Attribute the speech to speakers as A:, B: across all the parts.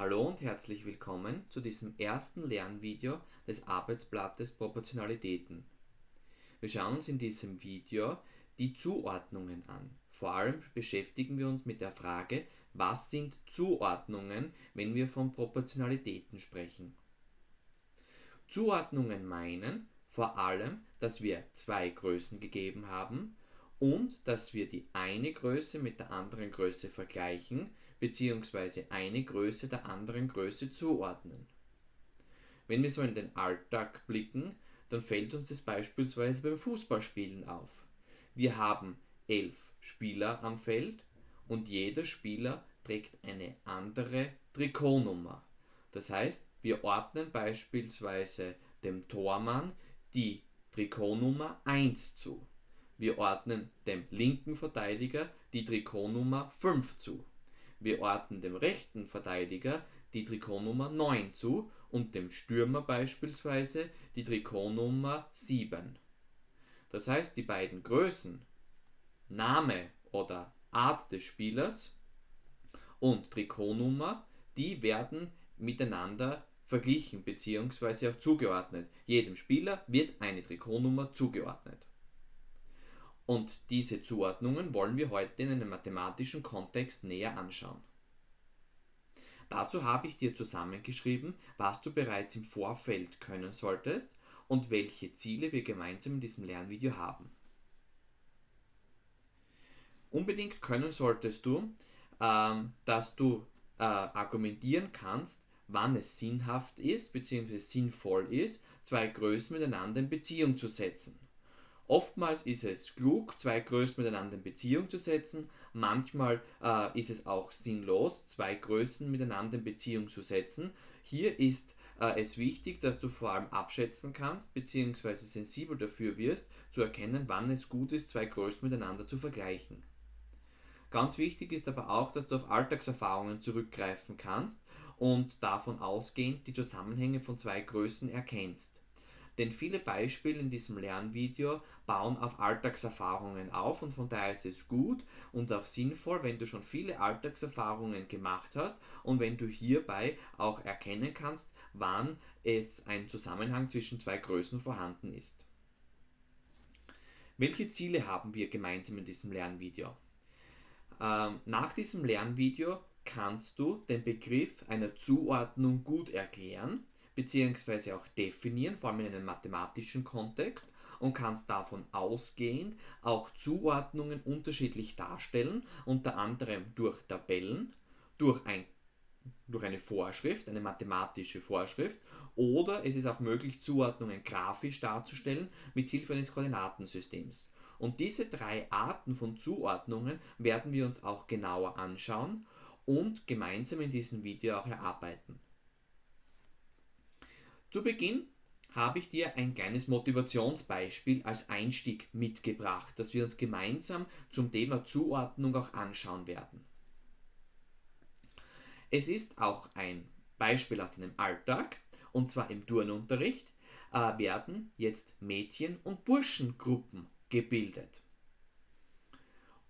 A: Hallo und herzlich willkommen zu diesem ersten Lernvideo des Arbeitsblattes Proportionalitäten. Wir schauen uns in diesem Video die Zuordnungen an. Vor allem beschäftigen wir uns mit der Frage, was sind Zuordnungen, wenn wir von Proportionalitäten sprechen. Zuordnungen meinen vor allem, dass wir zwei Größen gegeben haben und dass wir die eine Größe mit der anderen Größe vergleichen bzw. eine Größe der anderen Größe zuordnen. Wenn wir so in den Alltag blicken, dann fällt uns das beispielsweise beim Fußballspielen auf. Wir haben elf Spieler am Feld und jeder Spieler trägt eine andere Trikotnummer. Das heißt, wir ordnen beispielsweise dem Tormann die Trikotnummer 1 zu. Wir ordnen dem linken Verteidiger die Trikotnummer 5 zu. Wir ordnen dem rechten Verteidiger die Trikotnummer 9 zu und dem Stürmer beispielsweise die Trikotnummer 7. Das heißt, die beiden Größen Name oder Art des Spielers und Trikotnummer, die werden miteinander verglichen bzw. auch zugeordnet. Jedem Spieler wird eine Trikotnummer zugeordnet. Und diese Zuordnungen wollen wir heute in einem mathematischen Kontext näher anschauen. Dazu habe ich dir zusammengeschrieben, was du bereits im Vorfeld können solltest und welche Ziele wir gemeinsam in diesem Lernvideo haben. Unbedingt können solltest du, ähm, dass du äh, argumentieren kannst, wann es sinnhaft ist bzw. sinnvoll ist, zwei Größen miteinander in Beziehung zu setzen. Oftmals ist es klug, zwei Größen miteinander in Beziehung zu setzen. Manchmal äh, ist es auch sinnlos, zwei Größen miteinander in Beziehung zu setzen. Hier ist äh, es wichtig, dass du vor allem abschätzen kannst bzw. sensibel dafür wirst, zu erkennen, wann es gut ist, zwei Größen miteinander zu vergleichen. Ganz wichtig ist aber auch, dass du auf Alltagserfahrungen zurückgreifen kannst und davon ausgehend die Zusammenhänge von zwei Größen erkennst. Denn viele Beispiele in diesem Lernvideo bauen auf Alltagserfahrungen auf und von daher ist es gut und auch sinnvoll, wenn du schon viele Alltagserfahrungen gemacht hast und wenn du hierbei auch erkennen kannst, wann es ein Zusammenhang zwischen zwei Größen vorhanden ist. Welche Ziele haben wir gemeinsam in diesem Lernvideo? Ähm, nach diesem Lernvideo kannst du den Begriff einer Zuordnung gut erklären beziehungsweise auch definieren, vor allem in einem mathematischen Kontext und kannst davon ausgehend auch Zuordnungen unterschiedlich darstellen, unter anderem durch Tabellen, durch, ein, durch eine Vorschrift, eine mathematische Vorschrift oder es ist auch möglich, Zuordnungen grafisch darzustellen mit Hilfe eines Koordinatensystems. Und diese drei Arten von Zuordnungen werden wir uns auch genauer anschauen und gemeinsam in diesem Video auch erarbeiten. Zu Beginn habe ich dir ein kleines Motivationsbeispiel als Einstieg mitgebracht, das wir uns gemeinsam zum Thema Zuordnung auch anschauen werden. Es ist auch ein Beispiel aus einem Alltag, und zwar im Turnunterricht äh, werden jetzt Mädchen- und Burschengruppen gebildet.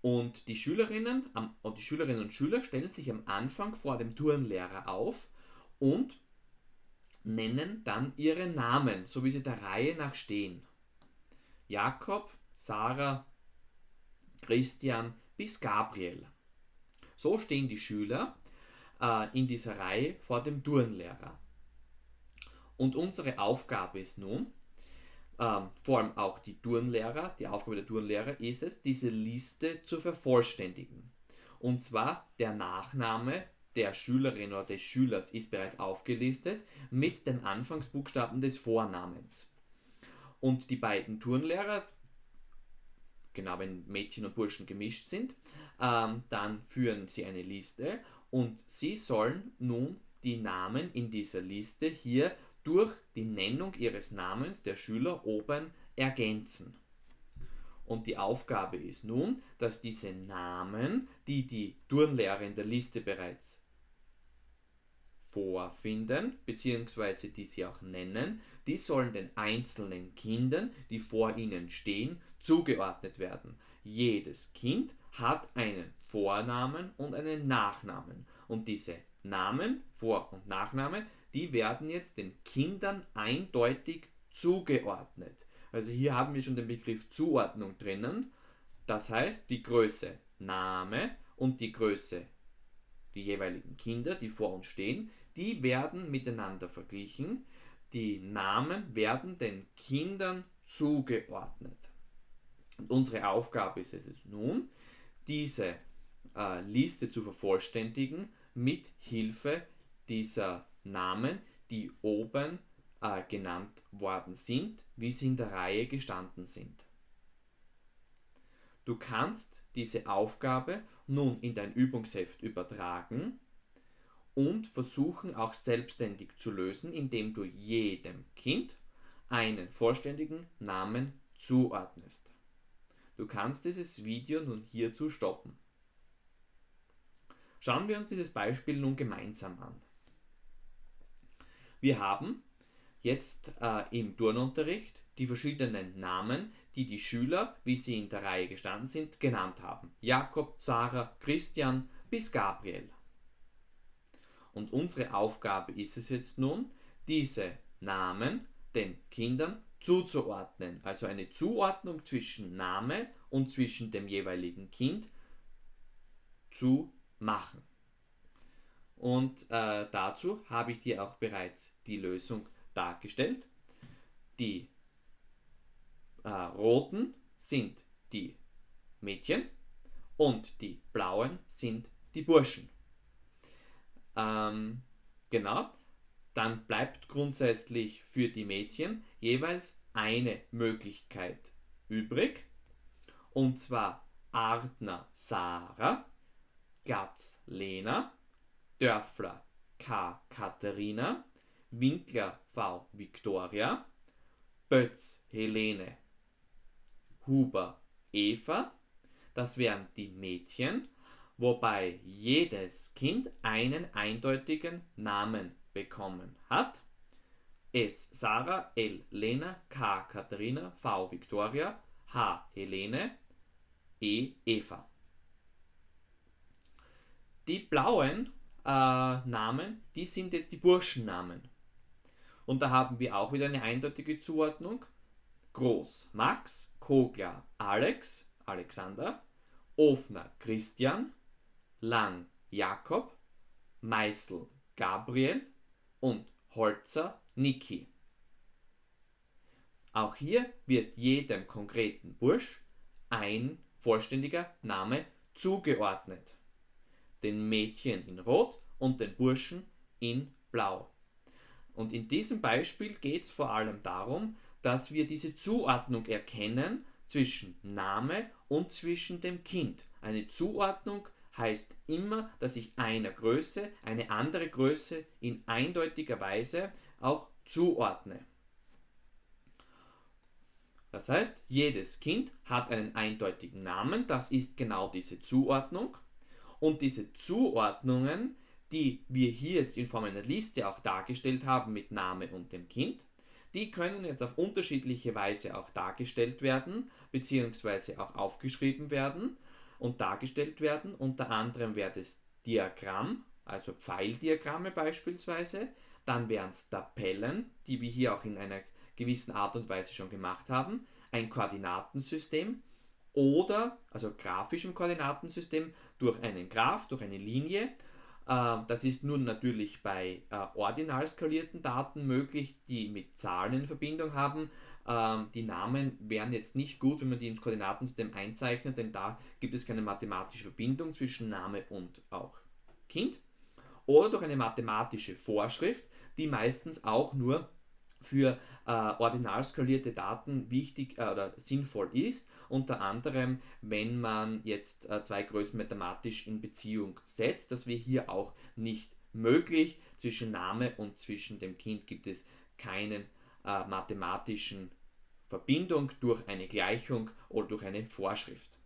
A: Und die Schülerinnen und die Schülerinnen und Schüler stellen sich am Anfang vor dem Turnlehrer auf und nennen dann ihre Namen, so wie sie der Reihe nach stehen. Jakob, Sarah, Christian bis Gabriel. So stehen die Schüler äh, in dieser Reihe vor dem Turnlehrer. Und unsere Aufgabe ist nun, ähm, vor allem auch die Turnlehrer, die Aufgabe der Turnlehrer ist es, diese Liste zu vervollständigen. Und zwar der Nachname der Schülerin oder des Schülers ist bereits aufgelistet mit den Anfangsbuchstaben des Vornamens. Und die beiden Turnlehrer, genau wenn Mädchen und Burschen gemischt sind, ähm, dann führen sie eine Liste und sie sollen nun die Namen in dieser Liste hier durch die Nennung ihres Namens der Schüler oben ergänzen. Und die Aufgabe ist nun, dass diese Namen, die die Turnlehrer in der Liste bereits vorfinden, beziehungsweise die sie auch nennen, die sollen den einzelnen Kindern, die vor ihnen stehen, zugeordnet werden. Jedes Kind hat einen Vornamen und einen Nachnamen. Und diese Namen, Vor- und Nachname, die werden jetzt den Kindern eindeutig zugeordnet. Also hier haben wir schon den Begriff Zuordnung drinnen. Das heißt, die Größe Name und die Größe, die jeweiligen Kinder, die vor uns stehen, die werden miteinander verglichen. Die Namen werden den Kindern zugeordnet. Und unsere Aufgabe ist es nun, diese äh, Liste zu vervollständigen mit Hilfe dieser Namen, die oben äh, genannt worden sind, wie sie in der Reihe gestanden sind. Du kannst diese Aufgabe nun in dein Übungsheft übertragen und versuchen auch selbstständig zu lösen, indem du jedem Kind einen vollständigen Namen zuordnest. Du kannst dieses Video nun hierzu stoppen. Schauen wir uns dieses Beispiel nun gemeinsam an. Wir haben jetzt äh, im Turnunterricht die verschiedenen Namen, die die Schüler, wie sie in der Reihe gestanden sind, genannt haben. Jakob, Sarah, Christian bis Gabriel. Und unsere Aufgabe ist es jetzt nun, diese Namen den Kindern zuzuordnen. Also eine Zuordnung zwischen Name und zwischen dem jeweiligen Kind zu machen. Und äh, dazu habe ich dir auch bereits die Lösung dargestellt. Die äh, roten sind die Mädchen und die blauen sind die Burschen. Ähm, genau, dann bleibt grundsätzlich für die Mädchen jeweils eine Möglichkeit übrig. Und zwar Artner Sarah, Glatz Lena, Dörfler K. Katharina, Winkler V. Victoria, Bötz Helene, Huber Eva, das wären die Mädchen, wobei jedes Kind einen eindeutigen Namen bekommen hat. S. Sarah, L. Lena, K. Katharina, V. Victoria, H. Helene, E. Eva. Die blauen äh, Namen, die sind jetzt die Burschennamen. Und da haben wir auch wieder eine eindeutige Zuordnung. Groß Max, Kogler Alex, Alexander, Ofner Christian, Lang Jakob, Meißel Gabriel und Holzer Niki. Auch hier wird jedem konkreten Bursch ein vollständiger Name zugeordnet. Den Mädchen in Rot und den Burschen in Blau. Und in diesem Beispiel geht es vor allem darum, dass wir diese Zuordnung erkennen zwischen Name und zwischen dem Kind. Eine Zuordnung heißt immer, dass ich einer Größe eine andere Größe in eindeutiger Weise auch zuordne. Das heißt, jedes Kind hat einen eindeutigen Namen, das ist genau diese Zuordnung. Und diese Zuordnungen, die wir hier jetzt in Form einer Liste auch dargestellt haben mit Name und dem Kind, die können jetzt auf unterschiedliche Weise auch dargestellt werden, beziehungsweise auch aufgeschrieben werden und dargestellt werden. Unter anderem wäre das Diagramm, also Pfeildiagramme beispielsweise. Dann wären es Tabellen, die wir hier auch in einer gewissen Art und Weise schon gemacht haben. Ein Koordinatensystem oder, also grafischem Koordinatensystem, durch einen Graph, durch eine Linie. Ähm, das ist nun natürlich bei äh, ordinal skalierten Daten möglich, die mit Zahlen in Verbindung haben. Ähm, die Namen wären jetzt nicht gut, wenn man die ins Koordinatensystem einzeichnet, denn da gibt es keine mathematische Verbindung zwischen Name und auch Kind. Oder durch eine mathematische Vorschrift, die meistens auch nur für äh, ordinal skalierte Daten wichtig äh, oder sinnvoll ist. Unter anderem, wenn man jetzt äh, zwei Größen mathematisch in Beziehung setzt, dass wir hier auch nicht möglich. Zwischen Name und zwischen dem Kind gibt es keinen äh, mathematischen Verbindung durch eine Gleichung oder durch eine Vorschrift.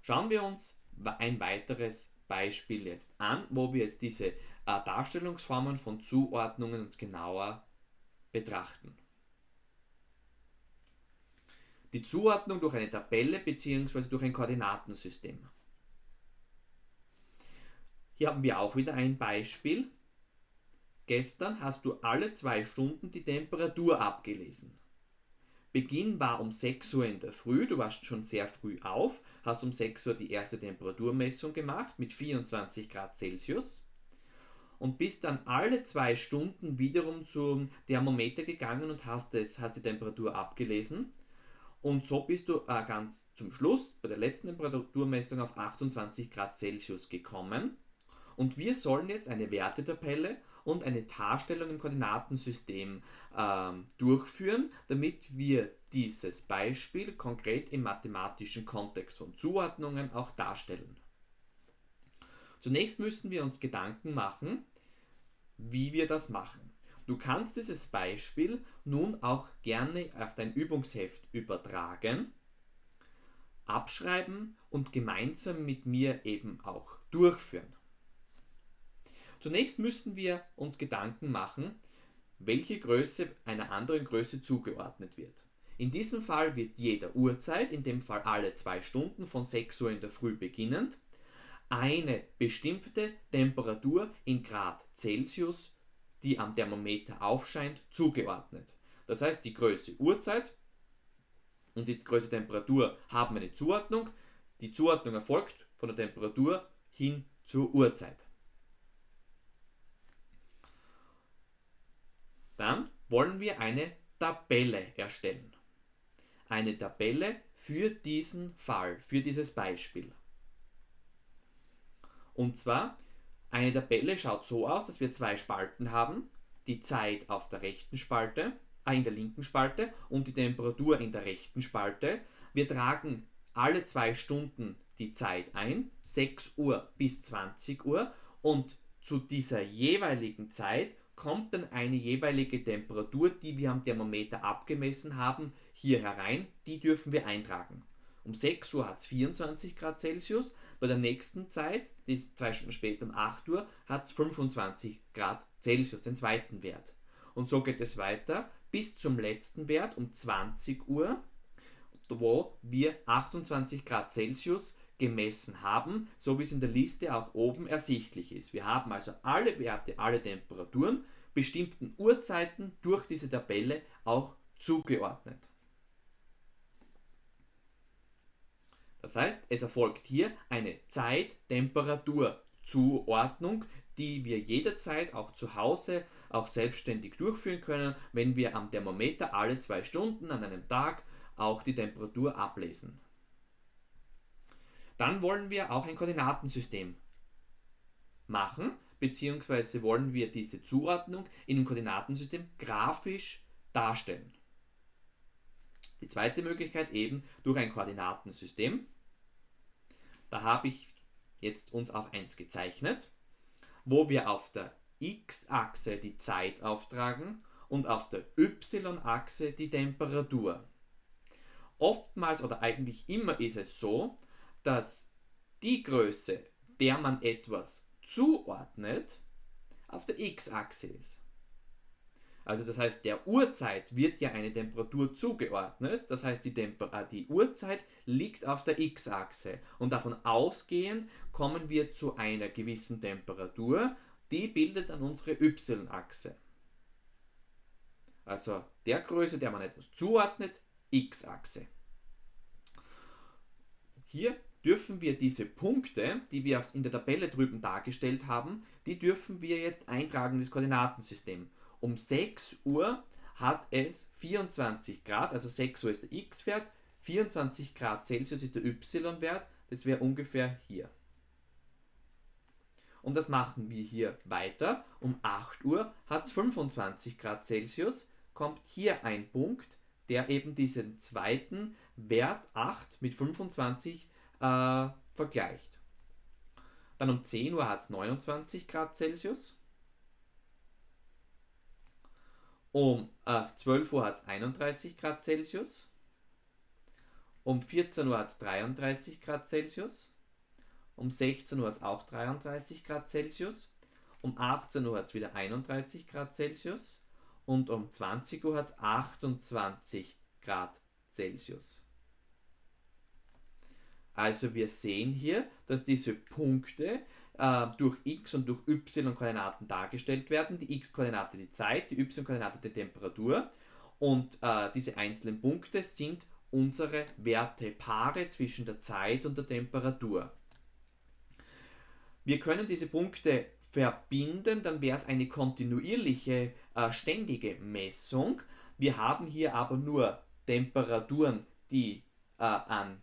A: Schauen wir uns ein weiteres Beispiel jetzt an, wo wir jetzt diese äh, Darstellungsformen von Zuordnungen uns genauer betrachten. Die Zuordnung durch eine Tabelle bzw. durch ein Koordinatensystem. Hier haben wir auch wieder ein Beispiel. Gestern hast du alle zwei Stunden die Temperatur abgelesen. Beginn war um 6 Uhr in der Früh, du warst schon sehr früh auf, hast um 6 Uhr die erste Temperaturmessung gemacht mit 24 Grad Celsius und bist dann alle zwei Stunden wiederum zum Thermometer gegangen und hast, es, hast die Temperatur abgelesen. Und so bist du äh, ganz zum Schluss bei der letzten Temperaturmessung auf 28 Grad Celsius gekommen. Und wir sollen jetzt eine Wertetabelle und eine Darstellung im Koordinatensystem äh, durchführen, damit wir dieses Beispiel konkret im mathematischen Kontext von Zuordnungen auch darstellen. Zunächst müssen wir uns Gedanken machen, wie wir das machen. Du kannst dieses Beispiel nun auch gerne auf dein Übungsheft übertragen, abschreiben und gemeinsam mit mir eben auch durchführen. Zunächst müssen wir uns Gedanken machen, welche Größe einer anderen Größe zugeordnet wird. In diesem Fall wird jeder Uhrzeit, in dem Fall alle zwei Stunden von 6 Uhr in der Früh beginnend, eine bestimmte Temperatur in Grad Celsius, die am Thermometer aufscheint, zugeordnet. Das heißt, die Größe Uhrzeit und die Größe Temperatur haben eine Zuordnung. Die Zuordnung erfolgt von der Temperatur hin zur Uhrzeit. Dann wollen wir eine Tabelle erstellen. Eine Tabelle für diesen Fall, für dieses Beispiel. Und zwar, eine Tabelle schaut so aus, dass wir zwei Spalten haben. Die Zeit auf der rechten Spalte, äh, in der linken Spalte und die Temperatur in der rechten Spalte. Wir tragen alle zwei Stunden die Zeit ein, 6 Uhr bis 20 Uhr und zu dieser jeweiligen Zeit kommt dann eine jeweilige Temperatur, die wir am Thermometer abgemessen haben, hier herein. Die dürfen wir eintragen. Um 6 Uhr hat es 24 Grad Celsius, bei der nächsten Zeit, die ist zwei Stunden später um 8 Uhr, hat es 25 Grad Celsius, den zweiten Wert. Und so geht es weiter bis zum letzten Wert um 20 Uhr, wo wir 28 Grad Celsius gemessen haben, so wie es in der Liste auch oben ersichtlich ist. Wir haben also alle Werte, alle Temperaturen bestimmten Uhrzeiten durch diese Tabelle auch zugeordnet. Das heißt, es erfolgt hier eine Zeit-Temperatur-Zuordnung, die wir jederzeit auch zu Hause auch selbstständig durchführen können, wenn wir am Thermometer alle zwei Stunden an einem Tag auch die Temperatur ablesen. Dann wollen wir auch ein Koordinatensystem machen, beziehungsweise wollen wir diese Zuordnung in einem Koordinatensystem grafisch darstellen. Die zweite Möglichkeit eben durch ein Koordinatensystem. Da habe ich jetzt uns auch eins gezeichnet, wo wir auf der x-Achse die Zeit auftragen und auf der y-Achse die Temperatur. Oftmals oder eigentlich immer ist es so, dass die Größe, der man etwas zuordnet, auf der x-Achse ist. Also das heißt, der Uhrzeit wird ja eine Temperatur zugeordnet. Das heißt, die, äh, die Uhrzeit liegt auf der x-Achse. Und davon ausgehend kommen wir zu einer gewissen Temperatur. Die bildet dann unsere y-Achse. Also der Größe, der man etwas zuordnet, x-Achse. Hier dürfen wir diese Punkte, die wir in der Tabelle drüben dargestellt haben, die dürfen wir jetzt eintragen in das Koordinatensystem. Um 6 Uhr hat es 24 Grad, also 6 Uhr ist der x-Wert, 24 Grad Celsius ist der y-Wert, das wäre ungefähr hier. Und das machen wir hier weiter. Um 8 Uhr hat es 25 Grad Celsius, kommt hier ein Punkt, der eben diesen zweiten Wert 8 mit 25 äh, vergleicht. Dann um 10 Uhr hat es 29 Grad Celsius. Um äh, 12 Uhr hat es 31 Grad Celsius. Um 14 Uhr hat es 33 Grad Celsius. Um 16 Uhr hat es auch 33 Grad Celsius. Um 18 Uhr hat es wieder 31 Grad Celsius. Und um 20 Uhr hat es 28 Grad Celsius. Also wir sehen hier, dass diese Punkte äh, durch x und durch y-Koordinaten dargestellt werden. Die x-Koordinate die Zeit, die y-Koordinate die Temperatur. Und äh, diese einzelnen Punkte sind unsere Wertepaare zwischen der Zeit und der Temperatur. Wir können diese Punkte verbinden, dann wäre es eine kontinuierliche, äh, ständige Messung. Wir haben hier aber nur Temperaturen, die äh, an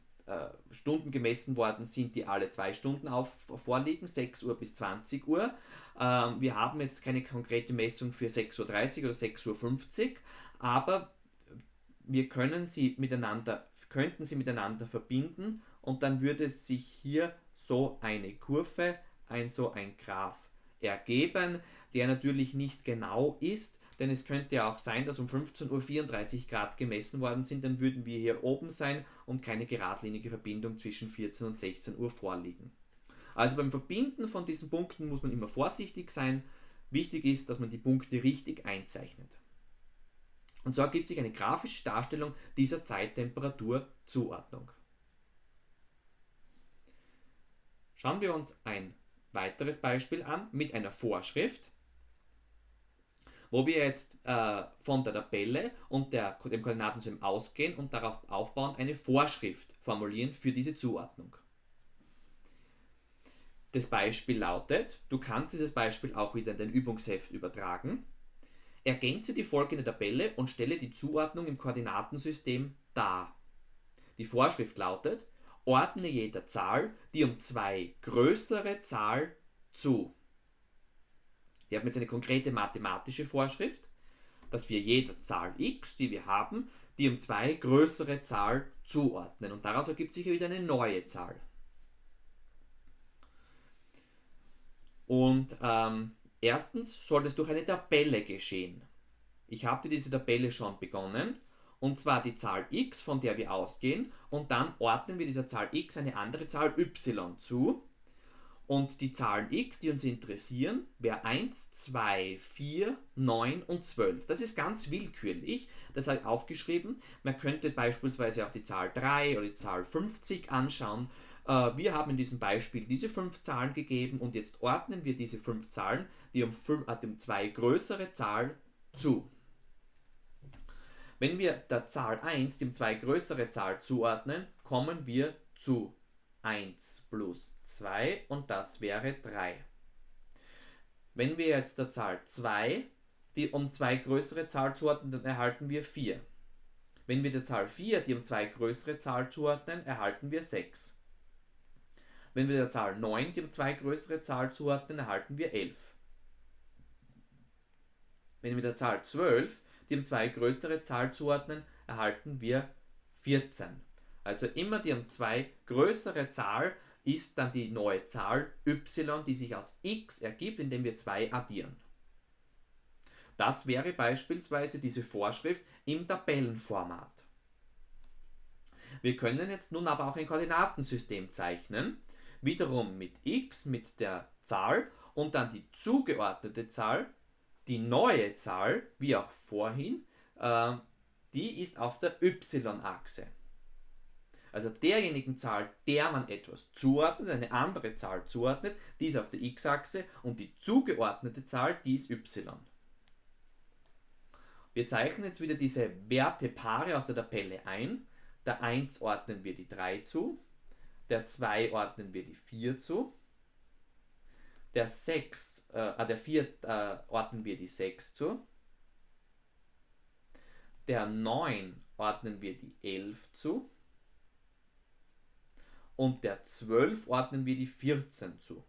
A: Stunden gemessen worden sind, die alle zwei Stunden auf, vorliegen, 6 Uhr bis 20 Uhr. Ähm, wir haben jetzt keine konkrete Messung für 6.30 Uhr oder 6.50 Uhr, aber wir können sie miteinander, könnten sie miteinander verbinden und dann würde sich hier so eine Kurve, ein so ein Graph ergeben, der natürlich nicht genau ist, denn es könnte ja auch sein, dass um 15.34 Uhr Grad gemessen worden sind, dann würden wir hier oben sein und keine geradlinige Verbindung zwischen 14 und 16 Uhr vorliegen. Also beim Verbinden von diesen Punkten muss man immer vorsichtig sein. Wichtig ist, dass man die Punkte richtig einzeichnet. Und so ergibt sich eine grafische Darstellung dieser Zeittemperaturzuordnung. Schauen wir uns ein weiteres Beispiel an mit einer Vorschrift wo wir jetzt äh, von der Tabelle und der, dem Koordinatensystem ausgehen und darauf aufbauend eine Vorschrift formulieren für diese Zuordnung. Das Beispiel lautet, du kannst dieses Beispiel auch wieder in dein Übungsheft übertragen. Ergänze die folgende Tabelle und stelle die Zuordnung im Koordinatensystem dar. Die Vorschrift lautet, ordne jeder Zahl die um zwei größere Zahl zu. Wir haben jetzt eine konkrete mathematische Vorschrift, dass wir jeder Zahl x, die wir haben, die um zwei größere Zahl zuordnen. Und daraus ergibt sich wieder eine neue Zahl. Und ähm, erstens soll das durch eine Tabelle geschehen. Ich habe diese Tabelle schon begonnen. Und zwar die Zahl x, von der wir ausgehen. Und dann ordnen wir dieser Zahl x eine andere Zahl y zu. Und die Zahlen x, die uns interessieren, wäre 1, 2, 4, 9 und 12. Das ist ganz willkürlich, das habe ich aufgeschrieben. Man könnte beispielsweise auch die Zahl 3 oder die Zahl 50 anschauen. Äh, wir haben in diesem Beispiel diese fünf Zahlen gegeben und jetzt ordnen wir diese fünf Zahlen, die um, fünf, äh, zwei größere Zahlen zu. Wenn wir der Zahl 1 dem zwei größere Zahl zuordnen, kommen wir zu 1 plus 2 und das wäre 3. Wenn wir jetzt der Zahl 2 die um zwei größere Zahl zuordnen, dann erhalten wir 4. Wenn wir der Zahl 4 die um zwei größere Zahl zuordnen, erhalten wir 6. Wenn wir der Zahl 9 die um zwei größere Zahl zuordnen, erhalten wir 11. Wenn wir der Zahl 12 die um zwei größere Zahl zuordnen, erhalten wir 14. Also immer die um 2 größere Zahl ist dann die neue Zahl y, die sich aus x ergibt, indem wir 2 addieren. Das wäre beispielsweise diese Vorschrift im Tabellenformat. Wir können jetzt nun aber auch ein Koordinatensystem zeichnen, wiederum mit x, mit der Zahl und dann die zugeordnete Zahl, die neue Zahl, wie auch vorhin, äh, die ist auf der y-Achse also derjenigen Zahl, der man etwas zuordnet, eine andere Zahl zuordnet, die ist auf der x-Achse und die zugeordnete Zahl, die ist y. Wir zeichnen jetzt wieder diese Wertepaare aus der Tabelle ein. Der 1 ordnen wir die 3 zu, der 2 ordnen wir die 4 zu, der 6, äh, der 4 äh, ordnen wir die 6 zu, der 9 ordnen wir die 11 zu, und der 12 ordnen wir die 14 zu.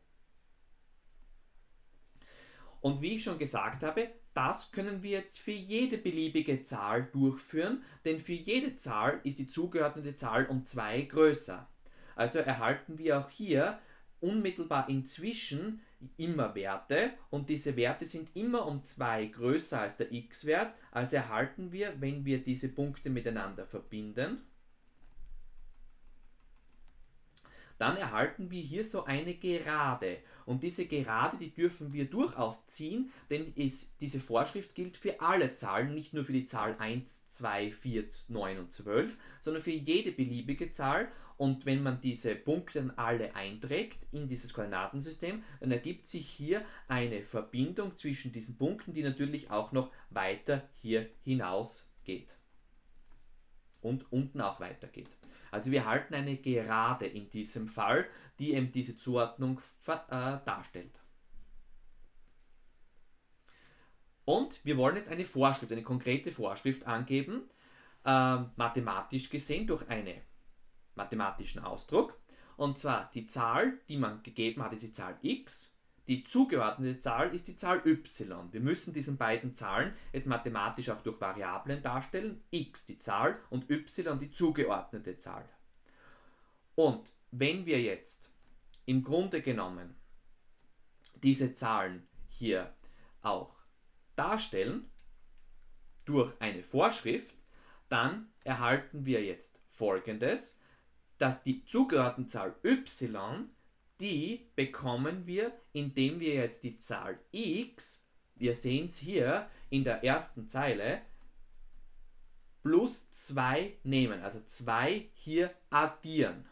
A: Und wie ich schon gesagt habe, das können wir jetzt für jede beliebige Zahl durchführen, denn für jede Zahl ist die zugeordnete Zahl um 2 größer. Also erhalten wir auch hier unmittelbar inzwischen immer Werte und diese Werte sind immer um 2 größer als der x-Wert, also erhalten wir, wenn wir diese Punkte miteinander verbinden, dann erhalten wir hier so eine Gerade. Und diese Gerade, die dürfen wir durchaus ziehen, denn ist, diese Vorschrift gilt für alle Zahlen, nicht nur für die Zahl 1, 2, 4, 9 und 12, sondern für jede beliebige Zahl. Und wenn man diese Punkte dann alle einträgt in dieses Koordinatensystem, dann ergibt sich hier eine Verbindung zwischen diesen Punkten, die natürlich auch noch weiter hier hinaus geht. Und unten auch weitergeht. Also wir halten eine Gerade in diesem Fall, die eben diese Zuordnung äh, darstellt. Und wir wollen jetzt eine Vorschrift, eine konkrete Vorschrift angeben, äh, mathematisch gesehen durch einen mathematischen Ausdruck. Und zwar die Zahl, die man gegeben hat, ist die Zahl x. Die zugeordnete Zahl ist die Zahl y. Wir müssen diesen beiden Zahlen jetzt mathematisch auch durch Variablen darstellen. x die Zahl und y die zugeordnete Zahl. Und wenn wir jetzt im Grunde genommen diese Zahlen hier auch darstellen durch eine Vorschrift, dann erhalten wir jetzt folgendes, dass die zugeordnete Zahl y die bekommen wir, indem wir jetzt die Zahl x, wir sehen es hier in der ersten Zeile, plus 2 nehmen, also 2 hier addieren.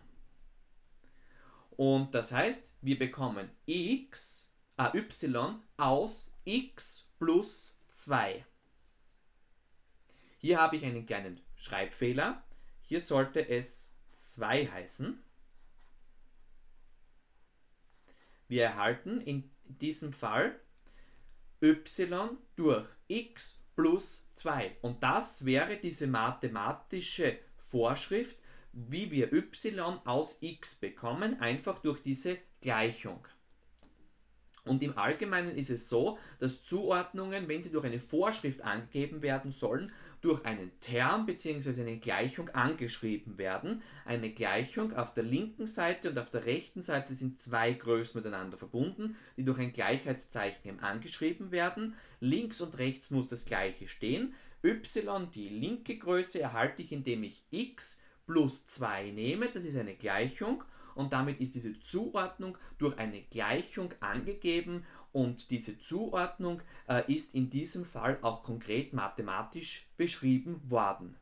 A: Und das heißt, wir bekommen x, äh, y aus x plus 2. Hier habe ich einen kleinen Schreibfehler. Hier sollte es 2 heißen. Wir erhalten in diesem Fall y durch x plus 2. Und das wäre diese mathematische Vorschrift, wie wir y aus x bekommen, einfach durch diese Gleichung. Und im Allgemeinen ist es so, dass Zuordnungen, wenn sie durch eine Vorschrift angegeben werden sollen, durch einen Term bzw. eine Gleichung angeschrieben werden. Eine Gleichung auf der linken Seite und auf der rechten Seite sind zwei Größen miteinander verbunden, die durch ein Gleichheitszeichen angeschrieben werden. Links und rechts muss das gleiche stehen. y, die linke Größe, erhalte ich, indem ich x plus 2 nehme, das ist eine Gleichung und damit ist diese Zuordnung durch eine Gleichung angegeben und diese Zuordnung äh, ist in diesem Fall auch konkret mathematisch beschrieben worden.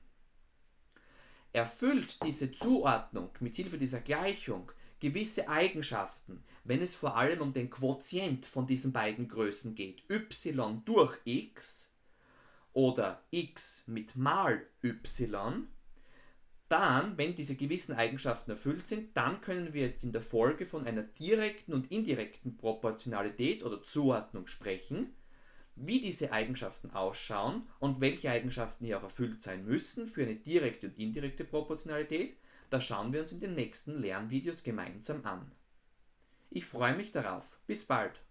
A: Erfüllt diese Zuordnung mit Hilfe dieser Gleichung gewisse Eigenschaften, wenn es vor allem um den Quotient von diesen beiden Größen geht, y durch x oder x mit mal y, dann, wenn diese gewissen Eigenschaften erfüllt sind, dann können wir jetzt in der Folge von einer direkten und indirekten Proportionalität oder Zuordnung sprechen. Wie diese Eigenschaften ausschauen und welche Eigenschaften hier auch erfüllt sein müssen für eine direkte und indirekte Proportionalität, das schauen wir uns in den nächsten Lernvideos gemeinsam an. Ich freue mich darauf. Bis bald!